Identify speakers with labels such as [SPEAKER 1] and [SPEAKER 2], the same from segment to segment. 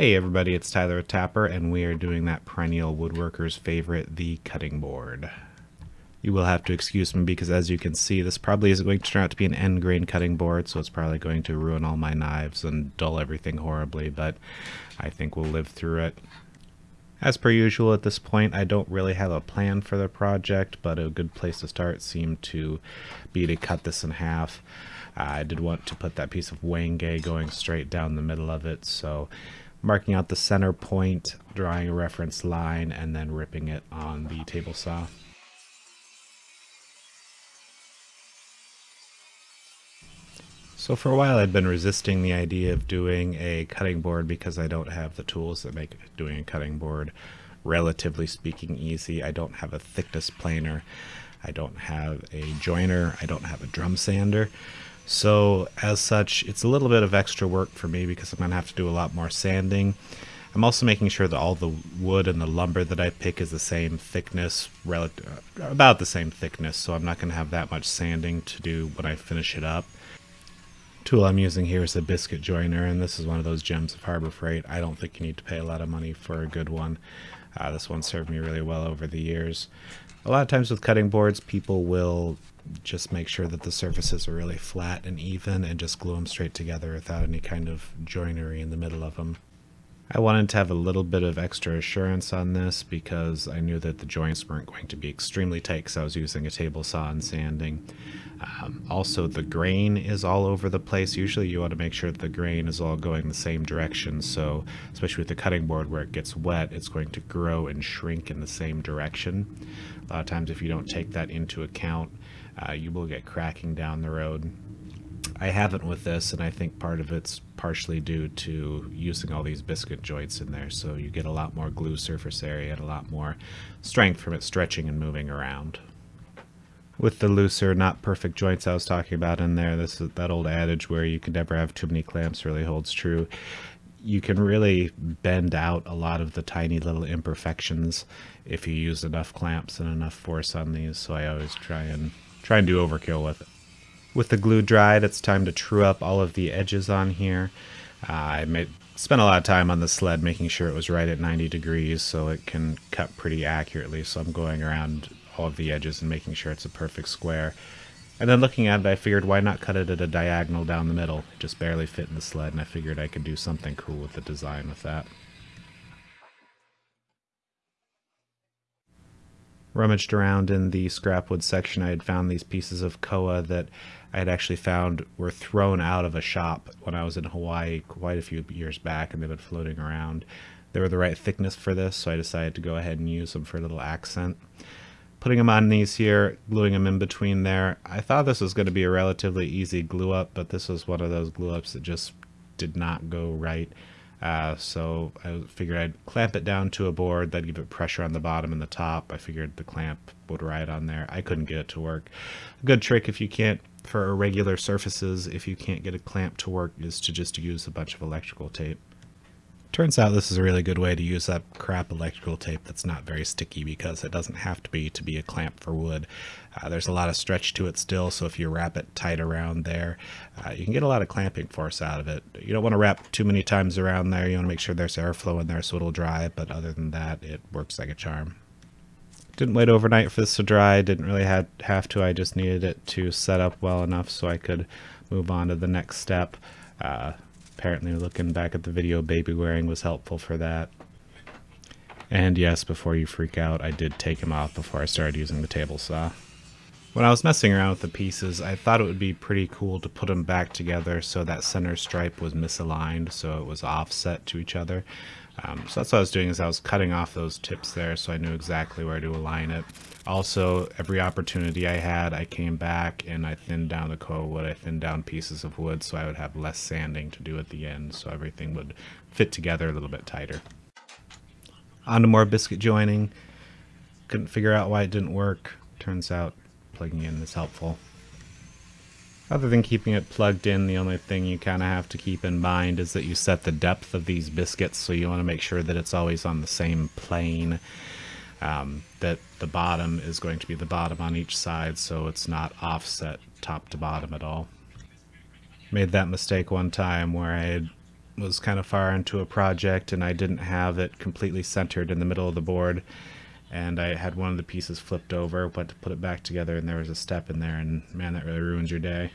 [SPEAKER 1] Hey everybody, it's Tyler Tapper, and we are doing that perennial woodworker's favorite, the cutting board. You will have to excuse me because as you can see, this probably isn't going to turn out to be an end grain cutting board, so it's probably going to ruin all my knives and dull everything horribly, but I think we'll live through it. As per usual at this point, I don't really have a plan for the project, but a good place to start seemed to be to cut this in half. I did want to put that piece of Wenge going straight down the middle of it, so marking out the center point, drawing a reference line, and then ripping it on the table saw. So for a while I'd been resisting the idea of doing a cutting board because I don't have the tools that make doing a cutting board relatively speaking easy. I don't have a thickness planer. I don't have a jointer. I don't have a drum sander. So as such, it's a little bit of extra work for me because I'm going to have to do a lot more sanding. I'm also making sure that all the wood and the lumber that I pick is the same thickness, relative, about the same thickness, so I'm not going to have that much sanding to do when I finish it up. Tool I'm using here is a biscuit joiner, and this is one of those gems of Harbor Freight. I don't think you need to pay a lot of money for a good one. Uh, this one served me really well over the years. A lot of times with cutting boards, people will just make sure that the surfaces are really flat and even and just glue them straight together without any kind of joinery in the middle of them. I wanted to have a little bit of extra assurance on this because I knew that the joints weren't going to be extremely tight because I was using a table saw and sanding. Um, also, the grain is all over the place. Usually you want to make sure that the grain is all going the same direction. So, especially with the cutting board where it gets wet, it's going to grow and shrink in the same direction. A lot of times if you don't take that into account, uh, you will get cracking down the road. I haven't with this, and I think part of it's partially due to using all these biscuit joints in there, so you get a lot more glue surface area and a lot more strength from it stretching and moving around. With the looser, not perfect joints I was talking about in there, this is that old adage where you can never have too many clamps really holds true. You can really bend out a lot of the tiny little imperfections if you use enough clamps and enough force on these, so I always try and try and do overkill with it. With the glue dried, it's time to true up all of the edges on here. Uh, I made, spent a lot of time on the sled making sure it was right at 90 degrees so it can cut pretty accurately. So I'm going around all of the edges and making sure it's a perfect square. And then looking at it, I figured why not cut it at a diagonal down the middle? It just barely fit in the sled, and I figured I could do something cool with the design with that. Rummaged around in the scrapwood section, I had found these pieces of koa that I had actually found were thrown out of a shop when I was in Hawaii quite a few years back, and they've been floating around. They were the right thickness for this, so I decided to go ahead and use them for a little accent. Putting them on these here, gluing them in between there. I thought this was going to be a relatively easy glue up, but this was one of those glue ups that just did not go right. Uh, so I figured I'd clamp it down to a board, that'd give it pressure on the bottom and the top. I figured the clamp would ride on there. I couldn't get it to work. A good trick if you can't, for irregular surfaces, if you can't get a clamp to work, is to just use a bunch of electrical tape. Turns out this is a really good way to use that crap electrical tape that's not very sticky because it doesn't have to be to be a clamp for wood. Uh, there's a lot of stretch to it still, so if you wrap it tight around there, uh, you can get a lot of clamping force out of it. You don't want to wrap too many times around there. You want to make sure there's airflow in there so it'll dry, but other than that, it works like a charm. Didn't wait overnight for this to dry, didn't really have, have to, I just needed it to set up well enough so I could move on to the next step. Uh, apparently looking back at the video baby wearing was helpful for that. And yes, before you freak out, I did take him off before I started using the table saw. When I was messing around with the pieces, I thought it would be pretty cool to put them back together so that center stripe was misaligned, so it was offset to each other. Um, so that's what I was doing is I was cutting off those tips there so I knew exactly where to align it. Also, every opportunity I had, I came back and I thinned down the koa wood. I thinned down pieces of wood so I would have less sanding to do at the end so everything would fit together a little bit tighter. On to more biscuit joining. Couldn't figure out why it didn't work. Turns out plugging in is helpful. Other than keeping it plugged in, the only thing you kind of have to keep in mind is that you set the depth of these biscuits, so you want to make sure that it's always on the same plane. Um, that the bottom is going to be the bottom on each side, so it's not offset top to bottom at all. Made that mistake one time where I was kind of far into a project and I didn't have it completely centered in the middle of the board and I had one of the pieces flipped over, went to put it back together and there was a step in there and man that really ruins your day.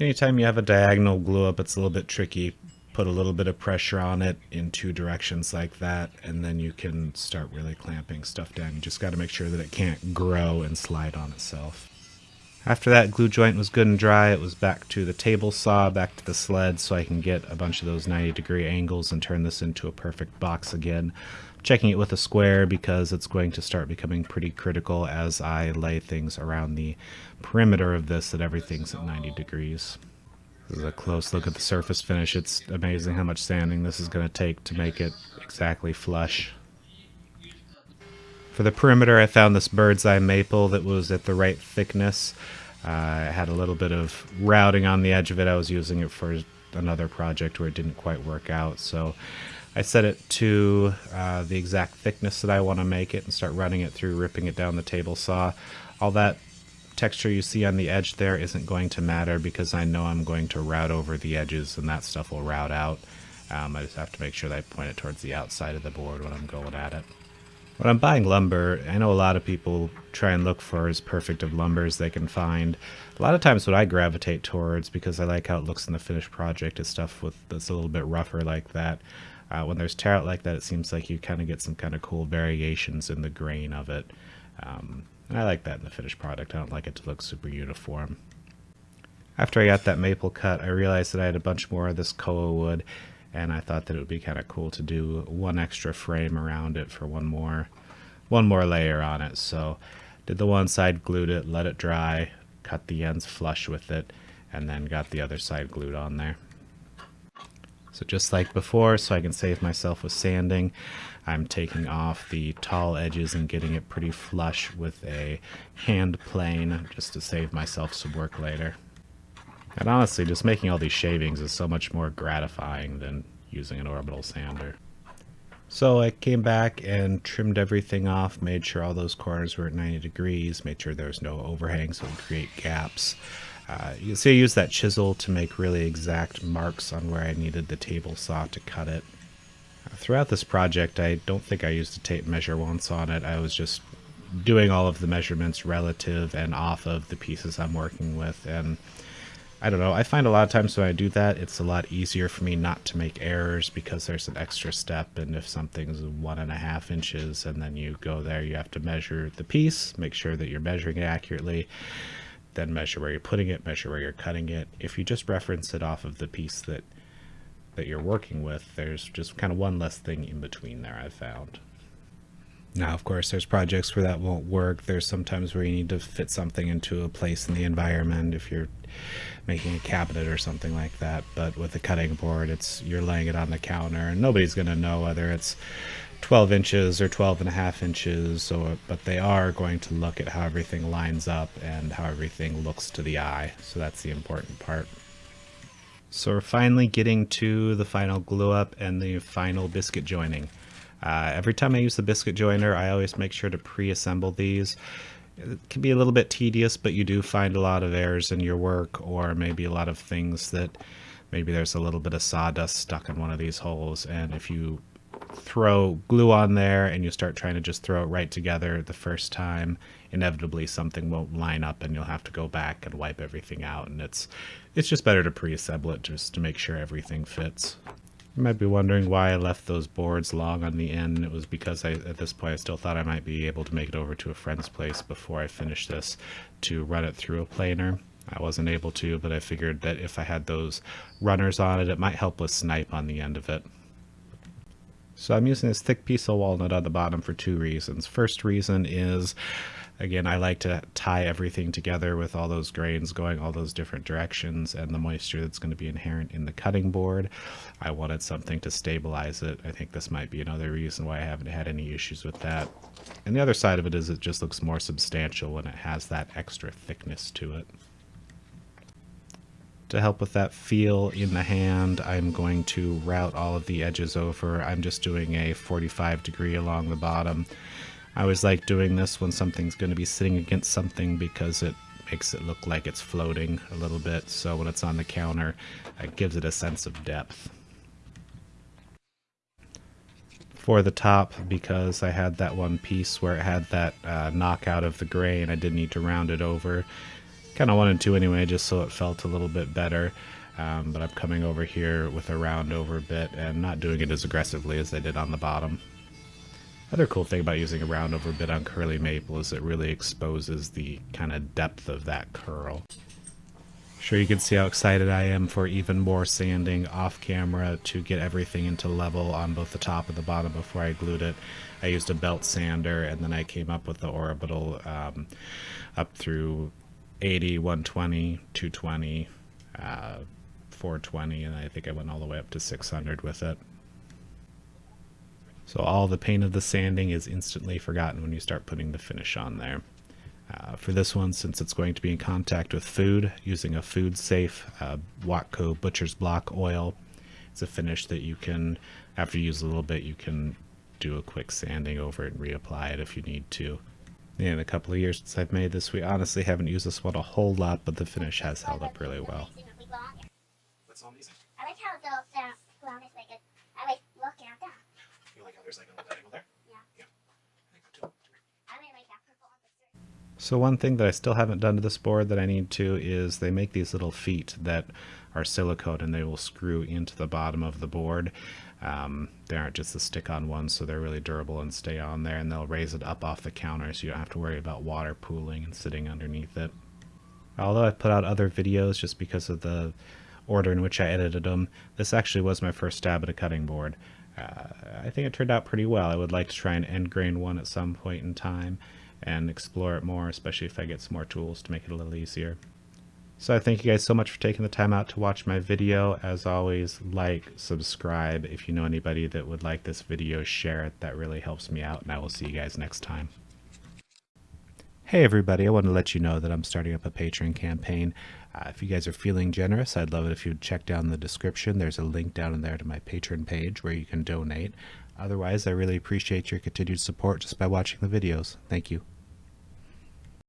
[SPEAKER 1] Anytime you have a diagonal glue up it's a little bit tricky. Put a little bit of pressure on it in two directions like that and then you can start really clamping stuff down. You just got to make sure that it can't grow and slide on itself. After that glue joint was good and dry, it was back to the table saw, back to the sled, so I can get a bunch of those 90 degree angles and turn this into a perfect box again. Checking it with a square because it's going to start becoming pretty critical as I lay things around the perimeter of this that everything's at 90 degrees. This is a close look at the surface finish. It's amazing how much sanding this is going to take to make it exactly flush. For the perimeter, I found this bird's eye maple that was at the right thickness. Uh, I had a little bit of routing on the edge of it. I was using it for another project where it didn't quite work out. So I set it to uh, the exact thickness that I want to make it and start running it through, ripping it down the table saw. All that texture you see on the edge there isn't going to matter because I know I'm going to route over the edges and that stuff will route out. Um, I just have to make sure that I point it towards the outside of the board when I'm going at it. When I'm buying lumber, I know a lot of people try and look for as perfect of lumber as they can find. A lot of times what I gravitate towards, because I like how it looks in the finished project, is stuff with that's a little bit rougher like that. Uh, when there's tear out like that, it seems like you kind of get some kind of cool variations in the grain of it. Um, and I like that in the finished product. I don't like it to look super uniform. After I got that maple cut, I realized that I had a bunch more of this koa wood, and I thought that it would be kind of cool to do one extra frame around it for one more one more layer on it so did the one side glued it let it dry cut the ends flush with it and then got the other side glued on there so just like before so I can save myself with sanding I'm taking off the tall edges and getting it pretty flush with a hand plane just to save myself some work later and honestly, just making all these shavings is so much more gratifying than using an orbital sander. So I came back and trimmed everything off, made sure all those corners were at 90 degrees, made sure there was no overhang so it would create gaps. Uh, you can see I used that chisel to make really exact marks on where I needed the table saw to cut it. Uh, throughout this project, I don't think I used a tape measure once on it. I was just doing all of the measurements relative and off of the pieces I'm working with, and I don't know. I find a lot of times when I do that, it's a lot easier for me not to make errors because there's an extra step. And if something's one and a half inches and then you go there, you have to measure the piece, make sure that you're measuring it accurately, then measure where you're putting it, measure where you're cutting it. If you just reference it off of the piece that that you're working with, there's just kind of one less thing in between there I've found. Now, of course, there's projects where that won't work. There's sometimes where you need to fit something into a place in the environment if you're making a cabinet or something like that. But with a cutting board, it's you're laying it on the counter, and nobody's going to know whether it's 12 inches or 12 and a half inches, or, but they are going to look at how everything lines up and how everything looks to the eye. So that's the important part. So we're finally getting to the final glue up and the final biscuit joining. Uh, every time I use the biscuit joiner, I always make sure to pre-assemble these. It can be a little bit tedious, but you do find a lot of errors in your work, or maybe a lot of things that maybe there's a little bit of sawdust stuck in one of these holes. And if you throw glue on there and you start trying to just throw it right together the first time, inevitably something won't line up and you'll have to go back and wipe everything out. And it's it's just better to pre-assemble it just to make sure everything fits. You might be wondering why I left those boards long on the end. It was because I, at this point I still thought I might be able to make it over to a friend's place before I finished this to run it through a planer. I wasn't able to, but I figured that if I had those runners on it, it might help with snipe on the end of it. So I'm using this thick piece of walnut on the bottom for two reasons. First reason is Again, I like to tie everything together with all those grains going all those different directions and the moisture that's going to be inherent in the cutting board. I wanted something to stabilize it. I think this might be another reason why I haven't had any issues with that. And the other side of it is it just looks more substantial when it has that extra thickness to it. To help with that feel in the hand, I'm going to route all of the edges over. I'm just doing a 45 degree along the bottom I always like doing this when something's going to be sitting against something because it makes it look like it's floating a little bit. So when it's on the counter, it gives it a sense of depth. for the top because I had that one piece where it had that uh, knockout of the gray and I didn't need to round it over. Kind of wanted to anyway, just so it felt a little bit better. Um, but I'm coming over here with a round over bit and not doing it as aggressively as I did on the bottom. Other cool thing about using a round over bit on curly maple is it really exposes the kind of depth of that curl. Sure you can see how excited I am for even more sanding off camera to get everything into level on both the top and the bottom before I glued it. I used a belt sander and then I came up with the orbital um, up through 80, 120, 220, uh, 420 and I think I went all the way up to 600 with it. So all the pain of the sanding is instantly forgotten when you start putting the finish on there. Uh, for this one, since it's going to be in contact with food, using a food safe uh, Watco Butcher's Block oil. It's a finish that you can, after you use a little bit, you can do a quick sanding over it and reapply it if you need to. In a couple of years since I've made this, we honestly haven't used this one a whole lot, but the finish has held up really well.
[SPEAKER 2] Like how
[SPEAKER 3] there's like a little angle there?
[SPEAKER 2] Yeah.
[SPEAKER 3] Yeah. So too.
[SPEAKER 2] I really like that purple on the skirt.
[SPEAKER 1] So one thing that I still haven't done to this board that I need to is they make these little feet that are silicone and they will screw into the bottom of the board. Um, they aren't just the stick-on ones, so they're really durable and stay on there, and they'll raise it up off the counter so you don't have to worry about water pooling and sitting underneath it. Although I put out other videos just because of the order in which I edited them, this actually was my first stab at a cutting board. Uh, I think it turned out pretty well. I would like to try an end grain one at some point in time and explore it more, especially if I get some more tools to make it a little easier. So I thank you guys so much for taking the time out to watch my video. As always, like, subscribe. If you know anybody that would like this video, share it. That really helps me out, and I will see you guys next time. Hey everybody, I want to let you know that I'm starting up a Patreon campaign. Uh, if you guys are feeling generous, I'd love it if you'd check down the description. There's a link down in there to my Patreon page where you can donate. Otherwise, I really appreciate your continued support just by watching the videos. Thank you.